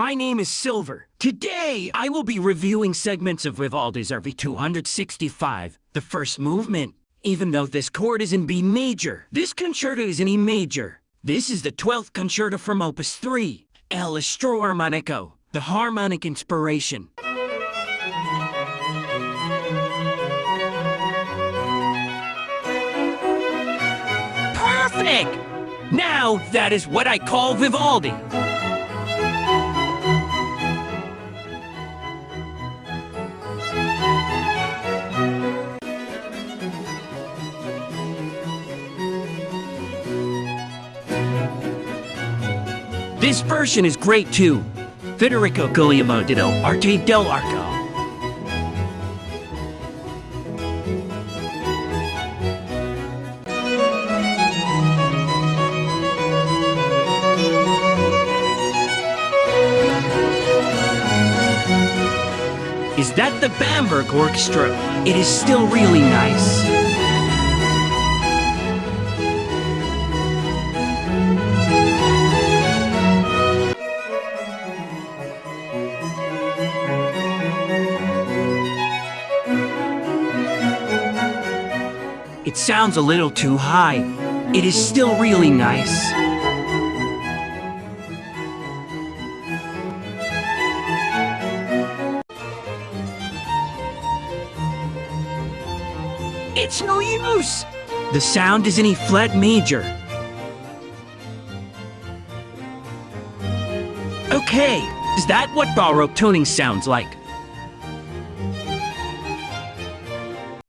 My name is Silver. Today, I will be reviewing segments of Vivaldi's RV 265, the first movement. Even though this chord is in B major, this concerto is in E major. This is the 12th concerto from Opus 3, L'Estro Armonico, the harmonic inspiration. Perfect! Now, that is what I call Vivaldi. This version is great too. Federico Guglielmo did Arte dell'Arco. Is that the Bamberg Orchestra? It is still really nice. It sounds a little too high. It is still really nice. It's no use! The sound is in E flat major. Okay, is that what Baroque tuning sounds like?